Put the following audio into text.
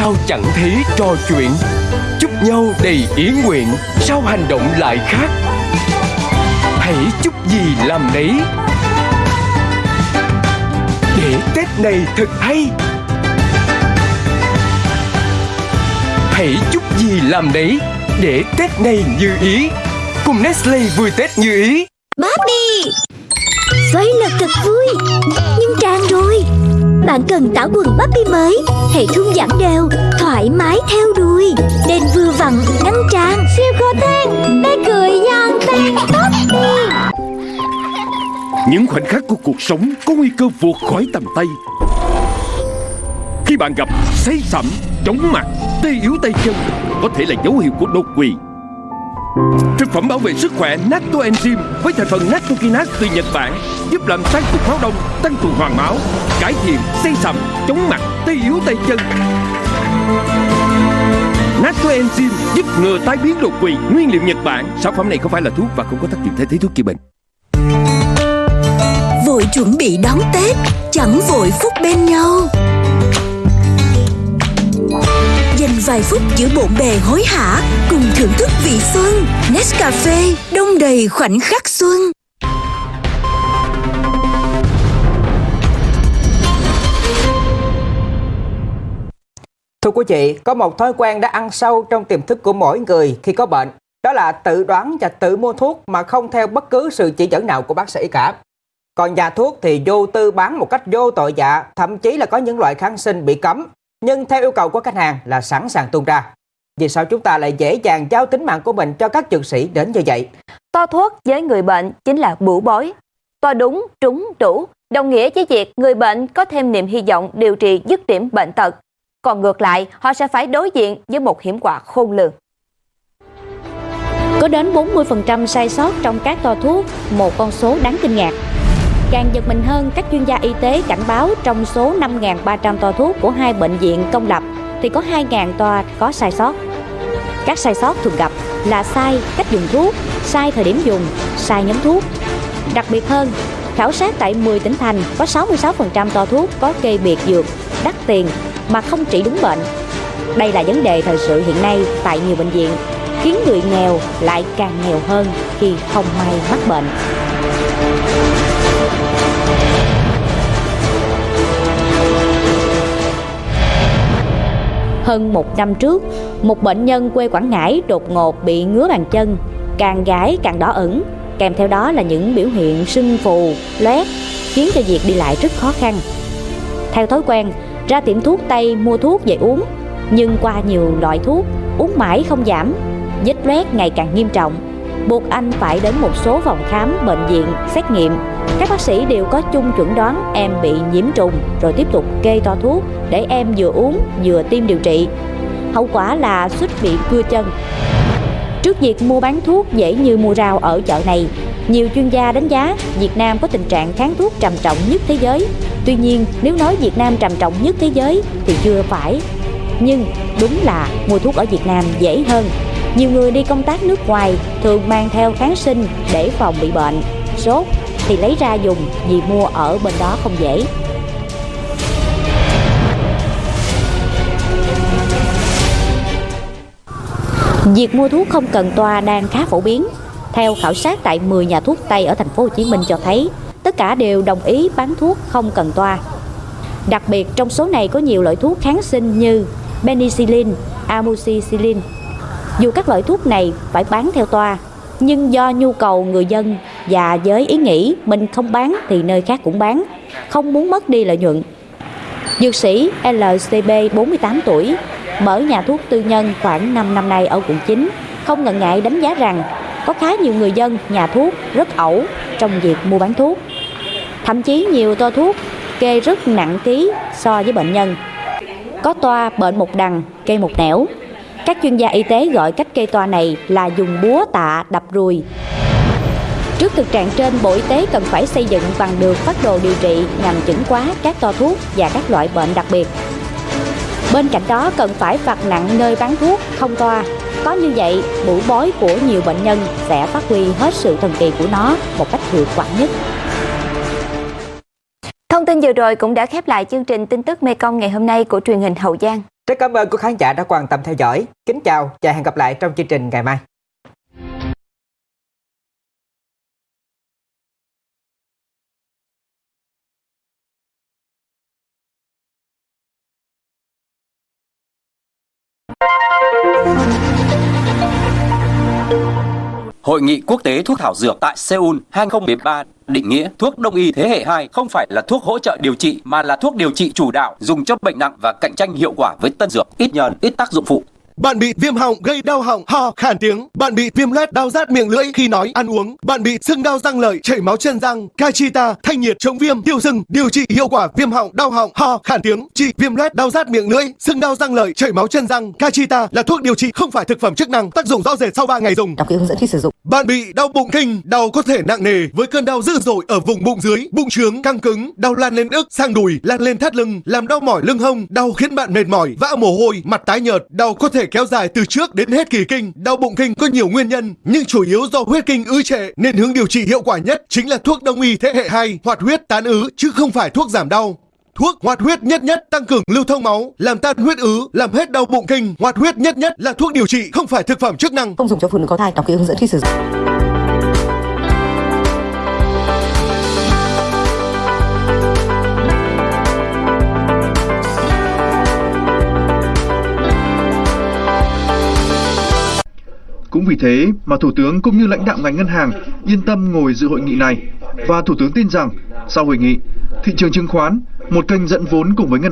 sao chẳng thấy trò chuyện? Chúc nhau đầy ý nguyện, Sao hành động lại khác? Hãy chúc gì làm đấy Để Tết này thật hay. Hãy chúc gì làm đấy Để Tết này như ý. Cùng Nestle vui Tết như ý. Barbie Xoay là thật vui, Nhưng tràn rồi. Bạn cần tảo quần Puppy mới Hệ thống giãn đều Thoải mái theo đuôi. Đen vừa vặn ngăn trang Siêu khó than Bé cười giòn tan Barbie Những khoảnh khắc của cuộc sống có nguy cơ vượt khỏi tầm tay. Khi bạn gặp say sẩm, chóng mặt, tê yếu tay chân Có thể là dấu hiệu của đột quỵ. Thực phẩm bảo vệ sức khỏe Natto Enzyme với thành phần Nattokinase từ Nhật Bản giúp làm sáng cục máu đông, tăng tuần hoàn máu, cải thiện xây sầm, chống mặt, tê yếu tay chân. Natto Enzyme giúp ngừa tai biến đột quỵ, nguyên liệu Nhật Bản. Sản phẩm này không phải là thuốc và không có tác dụng thay thế thuốc chữa bệnh. Vội chuẩn bị đón Tết Chẳng vội phút bên nhau vài phút giữa bộn bề hối hả Cùng thưởng thức vị xuân Nescafe đông đầy khoảnh khắc xuân Thưa quý vị, có một thói quen đã ăn sâu trong tiềm thức của mỗi người khi có bệnh. Đó là tự đoán và tự mua thuốc mà không theo bất cứ sự chỉ dẫn nào của bác sĩ cả. Còn nhà thuốc thì vô tư bán một cách vô tội dạ, thậm chí là có những loại kháng sinh bị cấm, nhưng theo yêu cầu của khách hàng là sẵn sàng tung ra. Vì sao chúng ta lại dễ dàng giao tính mạng của mình cho các dược sĩ đến như vậy? To thuốc với người bệnh chính là bủ bối. To đúng, trúng, đủ, đồng nghĩa với việc người bệnh có thêm niềm hy vọng điều trị dứt điểm bệnh tật. Còn ngược lại, họ sẽ phải đối diện với một hiểm họa khôn lường. Có đến 40% sai sót trong các to thuốc, một con số đáng kinh ngạc. Càng giật mình hơn, các chuyên gia y tế cảnh báo trong số 5.300 toa thuốc của hai bệnh viện công lập thì có 2.000 toa có sai sót. Các sai sót thường gặp là sai cách dùng thuốc, sai thời điểm dùng, sai nhóm thuốc. Đặc biệt hơn, khảo sát tại 10 tỉnh thành có 66% toa thuốc có kê biệt dược, đắt tiền mà không trị đúng bệnh. Đây là vấn đề thời sự hiện nay tại nhiều bệnh viện, khiến người nghèo lại càng nghèo hơn khi không may mắc bệnh. Hơn một năm trước, một bệnh nhân quê Quảng Ngãi đột ngột bị ngứa bàn chân, càng gái càng đỏ ửng, kèm theo đó là những biểu hiện sưng phù, loét, khiến cho việc đi lại rất khó khăn. Theo thói quen, ra tiệm thuốc Tây mua thuốc về uống, nhưng qua nhiều loại thuốc, uống mãi không giảm, vết loét ngày càng nghiêm trọng, buộc anh phải đến một số phòng khám bệnh viện xét nghiệm các bác sĩ đều có chung chuẩn đoán em bị nhiễm trùng rồi tiếp tục kê to thuốc để em vừa uống vừa tiêm điều trị. Hậu quả là suýt bị cưa chân. Trước việc mua bán thuốc dễ như mua rau ở chợ này, nhiều chuyên gia đánh giá Việt Nam có tình trạng kháng thuốc trầm trọng nhất thế giới. Tuy nhiên, nếu nói Việt Nam trầm trọng nhất thế giới thì chưa phải. Nhưng đúng là mua thuốc ở Việt Nam dễ hơn. Nhiều người đi công tác nước ngoài thường mang theo kháng sinh để phòng bị bệnh, sốt thì lấy ra dùng vì mua ở bên đó không dễ. Việc mua thuốc không cần toa đang khá phổ biến. Theo khảo sát tại 10 nhà thuốc Tây ở thành phố Hồ Chí Minh cho thấy, tất cả đều đồng ý bán thuốc không cần toa. Đặc biệt trong số này có nhiều loại thuốc kháng sinh như penicillin, amoxicillin. Dù các loại thuốc này phải bán theo toa, nhưng do nhu cầu người dân và với ý nghĩ mình không bán thì nơi khác cũng bán, không muốn mất đi lợi nhuận. Dược sĩ LCB 48 tuổi, mở nhà thuốc tư nhân khoảng 5 năm nay ở quận 9, không ngần ngại đánh giá rằng có khá nhiều người dân, nhà thuốc rất ẩu trong việc mua bán thuốc. Thậm chí nhiều toa thuốc kê rất nặng ký so với bệnh nhân. Có toa bệnh một đằng, kê một nẻo. Các chuyên gia y tế gọi cách kê toa này là dùng búa tạ đập ruồi. Trước thực trạng trên, Bộ Y tế cần phải xây dựng bằng được phát đồ điều trị nhằm chẩn hóa các toa thuốc và các loại bệnh đặc biệt. Bên cạnh đó cần phải phạt nặng nơi bán thuốc không toa. Có như vậy, bủ bói của nhiều bệnh nhân sẽ phát huy hết sự thần kỳ của nó một cách hiệu quả nhất. Thông tin vừa rồi cũng đã khép lại chương trình tin tức Mekong ngày hôm nay của truyền hình Hậu Giang. Rất cảm ơn quý khán giả đã quan tâm theo dõi. Kính chào và hẹn gặp lại trong chương trình ngày mai. Hội nghị quốc tế thuốc thảo dược tại Seoul 2013 định nghĩa thuốc đông y thế hệ 2 không phải là thuốc hỗ trợ điều trị mà là thuốc điều trị chủ đạo dùng cho bệnh nặng và cạnh tranh hiệu quả với tân dược, ít nhờn, ít tác dụng phụ. Bạn bị viêm họng gây đau họng, ho, khàn tiếng. Bạn bị viêm loét đau rát miệng lưỡi khi nói, ăn uống. Bạn bị sưng đau răng lợi, chảy máu chân răng. Cachita, thanh nhiệt, chống viêm, tiêu sưng, điều trị hiệu quả viêm họng, đau họng, ho, khàn tiếng. Trị viêm loét đau rát miệng lưỡi, sưng đau răng lợi, chảy máu chân răng. Cachita là thuốc điều trị không phải thực phẩm chức năng, tác dụng rõ rệt sau 3 ngày dùng. Đọc kỹ hướng dẫn khi sử dụng. Bạn bị đau bụng kinh, đau có thể nặng nề với cơn đau dữ dội ở vùng bụng dưới, bụng trướng, căng cứng, đau lan lên ức, sang đùi, lan lên thắt lưng, làm đau mỏi lưng hông, đau khiến bạn mệt mỏi, vã mồ hôi, mặt tái nhợt, đau có thể kéo dài từ trước đến hết kỳ kinh. Đau bụng kinh có nhiều nguyên nhân, nhưng chủ yếu do huyết kinh ứ trệ nên hướng điều trị hiệu quả nhất chính là thuốc đông y thế hệ 2, hoạt huyết tán ứ chứ không phải thuốc giảm đau. Thuốc hoạt huyết nhất nhất tăng cường lưu thông máu, làm tan huyết ứ, làm hết đau bụng kinh. Hoạt huyết nhất nhất là thuốc điều trị, không phải thực phẩm chức năng. Không dùng cho phụ nữ có thai. Đọc kỹ hướng dẫn khi sử dụng. Cũng vì thế mà Thủ tướng cũng như lãnh đạo ngành ngân hàng yên tâm ngồi dự hội nghị này. Và Thủ tướng tin rằng sau hội nghị, thị trường chứng khoán, một kênh dẫn vốn cùng với ngân